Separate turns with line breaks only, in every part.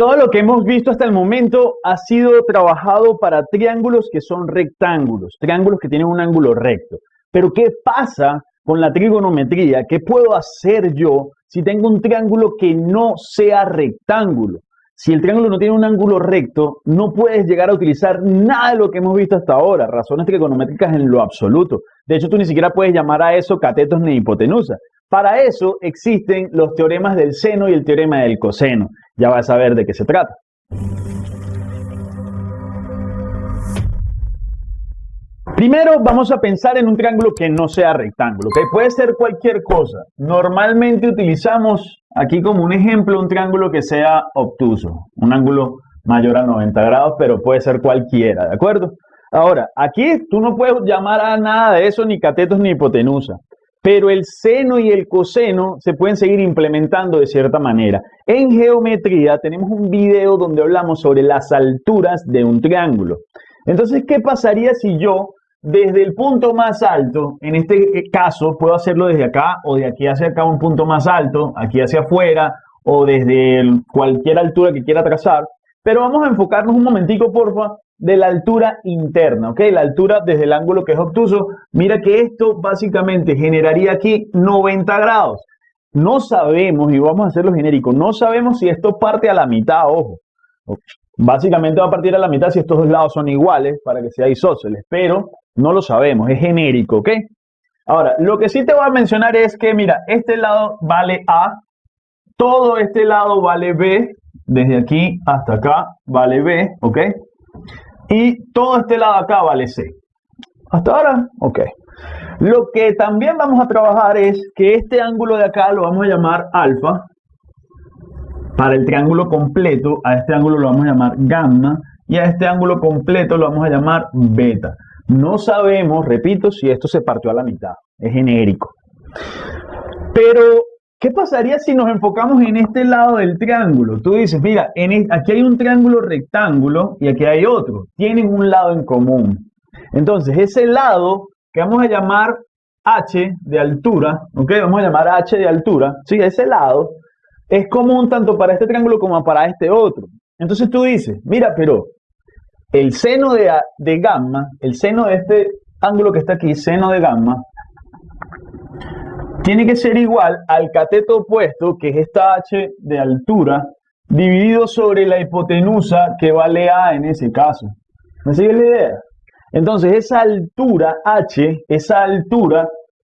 Todo lo que hemos visto hasta el momento ha sido trabajado para triángulos que son rectángulos, triángulos que tienen un ángulo recto. Pero ¿qué pasa con la trigonometría? ¿Qué puedo hacer yo si tengo un triángulo que no sea rectángulo? Si el triángulo no tiene un ángulo recto, no puedes llegar a utilizar nada de lo que hemos visto hasta ahora, razones trigonométricas en lo absoluto. De hecho, tú ni siquiera puedes llamar a eso catetos ni hipotenusa. Para eso existen los teoremas del seno y el teorema del coseno ya vas a ver de qué se trata. Primero vamos a pensar en un triángulo que no sea rectángulo, que puede ser cualquier cosa. Normalmente utilizamos aquí como un ejemplo un triángulo que sea obtuso, un ángulo mayor a 90 grados, pero puede ser cualquiera, ¿de acuerdo? Ahora, aquí tú no puedes llamar a nada de eso ni catetos ni hipotenusa pero el seno y el coseno se pueden seguir implementando de cierta manera. En geometría tenemos un video donde hablamos sobre las alturas de un triángulo. Entonces, ¿qué pasaría si yo desde el punto más alto, en este caso puedo hacerlo desde acá o de aquí hacia acá un punto más alto, aquí hacia afuera o desde cualquier altura que quiera trazar, pero vamos a enfocarnos un momentico, porfa, de la altura interna, ¿ok? La altura desde el ángulo que es obtuso. Mira que esto básicamente generaría aquí 90 grados. No sabemos, y vamos a hacerlo genérico, no sabemos si esto parte a la mitad, ojo. Básicamente va a partir a la mitad si estos dos lados son iguales para que sea isósceles, pero no lo sabemos, es genérico, ¿ok? Ahora, lo que sí te voy a mencionar es que, mira, este lado vale A, todo este lado vale B, desde aquí hasta acá vale B, ¿ok? Y todo este lado acá vale C. ¿Hasta ahora? Ok. Lo que también vamos a trabajar es que este ángulo de acá lo vamos a llamar alfa. Para el triángulo completo, a este ángulo lo vamos a llamar gamma. Y a este ángulo completo lo vamos a llamar beta. No sabemos, repito, si esto se partió a la mitad. Es genérico. Pero ¿Qué pasaría si nos enfocamos en este lado del triángulo? Tú dices, mira, aquí hay un triángulo rectángulo y aquí hay otro. Tienen un lado en común. Entonces, ese lado que vamos a llamar h de altura, ¿ok? Vamos a llamar h de altura, ¿sí? Ese lado es común tanto para este triángulo como para este otro. Entonces tú dices, mira, pero el seno de, de gamma, el seno de este ángulo que está aquí, seno de gamma, tiene que ser igual al cateto opuesto, que es esta h de altura, dividido sobre la hipotenusa que vale a en ese caso. ¿Me sigue la idea? Entonces, esa altura h, esa altura,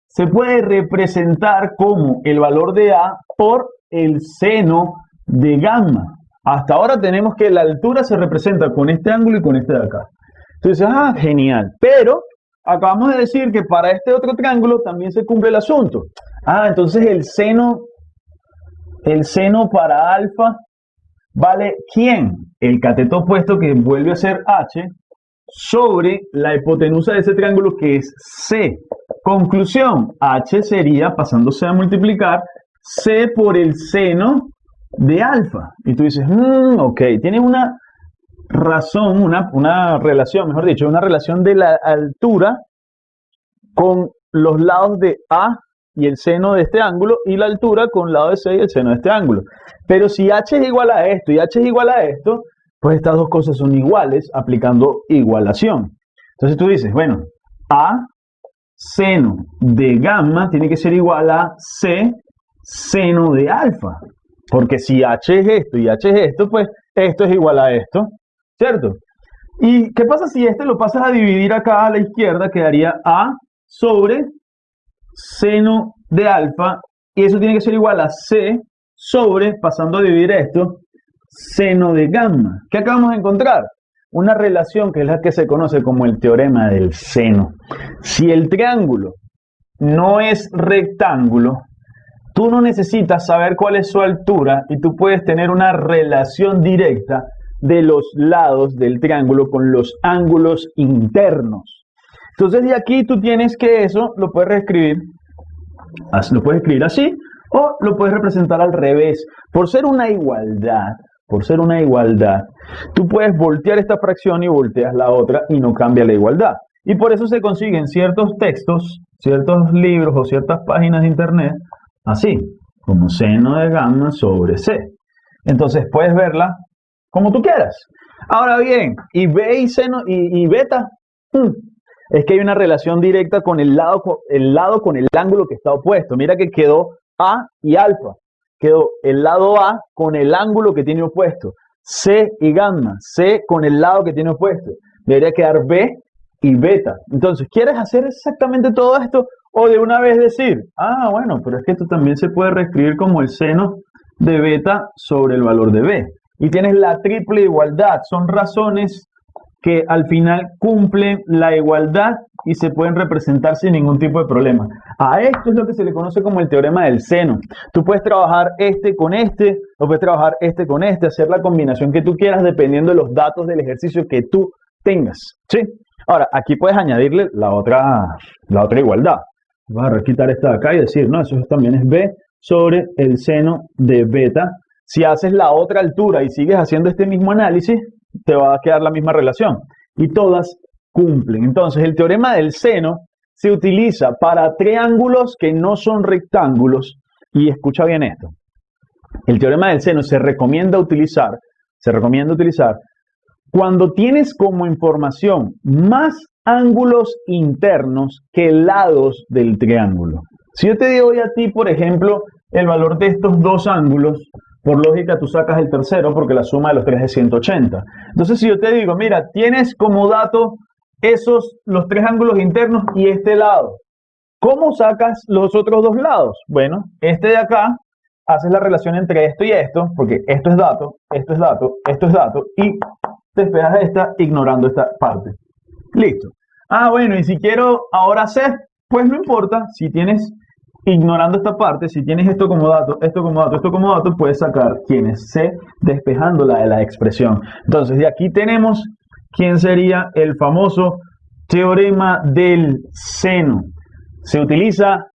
se puede representar como el valor de a por el seno de gamma. Hasta ahora tenemos que la altura se representa con este ángulo y con este de acá. Entonces, ah, genial. Pero acabamos de decir que para este otro triángulo también se cumple el asunto. Ah, entonces el seno, el seno para alfa vale ¿quién? El cateto opuesto que vuelve a ser h sobre la hipotenusa de ese triángulo que es c. Conclusión, h sería, pasándose a multiplicar, c por el seno de alfa. Y tú dices, mmm, ok, tiene una razón, una, una relación, mejor dicho, una relación de la altura con los lados de A y el seno de este ángulo y la altura con el lado de C y el seno de este ángulo. Pero si h es igual a esto y h es igual a esto, pues estas dos cosas son iguales aplicando igualación. Entonces tú dices, bueno, A seno de gamma tiene que ser igual a C seno de alfa. Porque si h es esto y h es esto, pues esto es igual a esto. ¿Cierto? ¿Y qué pasa si este lo pasas a dividir acá a la izquierda? Quedaría A sobre seno de alfa, y eso tiene que ser igual a C sobre, pasando a dividir esto, seno de gamma. ¿Qué acabamos de encontrar? Una relación que es la que se conoce como el teorema del seno. Si el triángulo no es rectángulo, tú no necesitas saber cuál es su altura y tú puedes tener una relación directa de los lados del triángulo con los ángulos internos. Entonces de aquí tú tienes que eso lo puedes reescribir, lo puedes escribir así o lo puedes representar al revés. Por ser una igualdad, por ser una igualdad, tú puedes voltear esta fracción y volteas la otra y no cambia la igualdad. Y por eso se consiguen ciertos textos, ciertos libros o ciertas páginas de internet así, como seno de gamma sobre c. Entonces puedes verla como tú quieras. Ahora bien, y B y seno y, beta, hmm, es que hay una relación directa con el lado, el lado con el ángulo que está opuesto. Mira que quedó A y alfa. Quedó el lado A con el ángulo que tiene opuesto. C y gamma. C con el lado que tiene opuesto. Debería quedar B y beta. Entonces, ¿quieres hacer exactamente todo esto? O de una vez decir, ah, bueno, pero es que esto también se puede reescribir como el seno de beta sobre el valor de B. Y tienes la triple igualdad. Son razones que al final cumplen la igualdad y se pueden representar sin ningún tipo de problema. A esto es lo que se le conoce como el teorema del seno. Tú puedes trabajar este con este, o puedes trabajar este con este, hacer la combinación que tú quieras dependiendo de los datos del ejercicio que tú tengas. ¿sí? Ahora, aquí puedes añadirle la otra, la otra igualdad. Vas a quitar esta de acá y decir, no, eso también es b sobre el seno de beta. Si haces la otra altura y sigues haciendo este mismo análisis, te va a quedar la misma relación. Y todas cumplen. Entonces, el teorema del seno se utiliza para triángulos que no son rectángulos. Y escucha bien esto. El teorema del seno se recomienda utilizar, se recomienda utilizar cuando tienes como información más ángulos internos que lados del triángulo. Si yo te hoy a ti, por ejemplo, el valor de estos dos ángulos, por lógica tú sacas el tercero porque la suma de los tres es 180. Entonces si yo te digo, mira, tienes como dato esos, los tres ángulos internos y este lado. ¿Cómo sacas los otros dos lados? Bueno, este de acá, haces la relación entre esto y esto, porque esto es dato, esto es dato, esto es dato, y despejas esta ignorando esta parte. Listo. Ah, bueno, y si quiero ahora hacer, pues no importa, si tienes ignorando esta parte, si tienes esto como dato, esto como dato, esto como dato, puedes sacar quién es C despejándola de la expresión. Entonces, de aquí tenemos quién sería el famoso teorema del seno. Se utiliza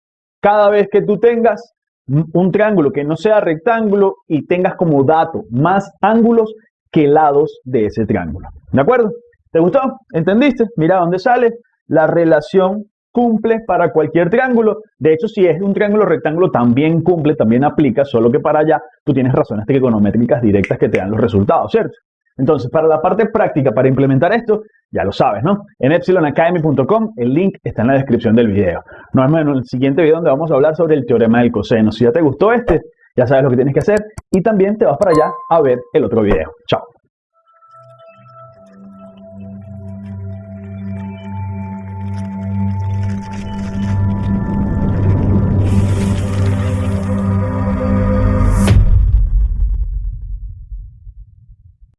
cada vez que tú tengas un triángulo que no sea rectángulo y tengas como dato más ángulos que lados de ese triángulo. ¿De acuerdo? ¿Te gustó? ¿Entendiste? Mira dónde sale la relación cumple para cualquier triángulo. De hecho, si es un triángulo rectángulo, también cumple, también aplica, solo que para allá tú tienes razones trigonométricas directas que te dan los resultados, ¿cierto? Entonces, para la parte práctica, para implementar esto, ya lo sabes, ¿no? En epsilonacademy.com, el link está en la descripción del video. Nos vemos en el siguiente video donde vamos a hablar sobre el teorema del coseno. Si ya te gustó este, ya sabes lo que tienes que hacer y también te vas para allá a ver el otro video. Chao.